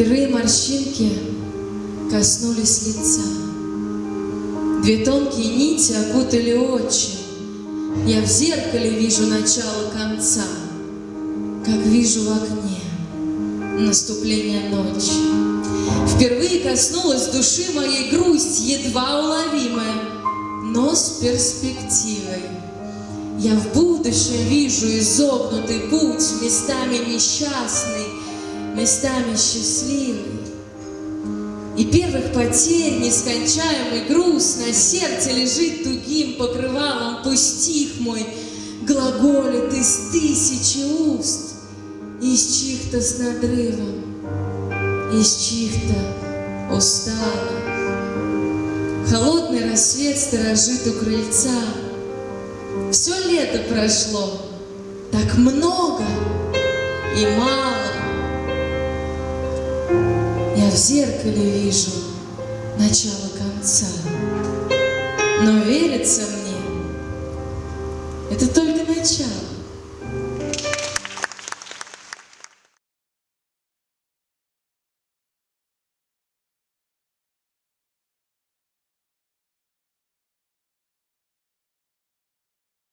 Впервые морщинки коснулись лица. Две тонкие нити окутали очи. Я в зеркале вижу начало конца, Как вижу в окне наступление ночи. Впервые коснулась души моей грусть, едва уловимая, но с перспективой. Я в будущем вижу изогнутый путь, местами несчастный, местами счастливый. И первых потерь нескончаемый груз На сердце лежит тугим покрывалом, Пусть стих мой глаголит из тысячи уст, Из чьих-то с надрывом, из чьих-то устало. Холодный рассвет сторожит у крыльца. Все лето прошло, так много и мало. В зеркале вижу начало конца. Но верится мне, это только начало.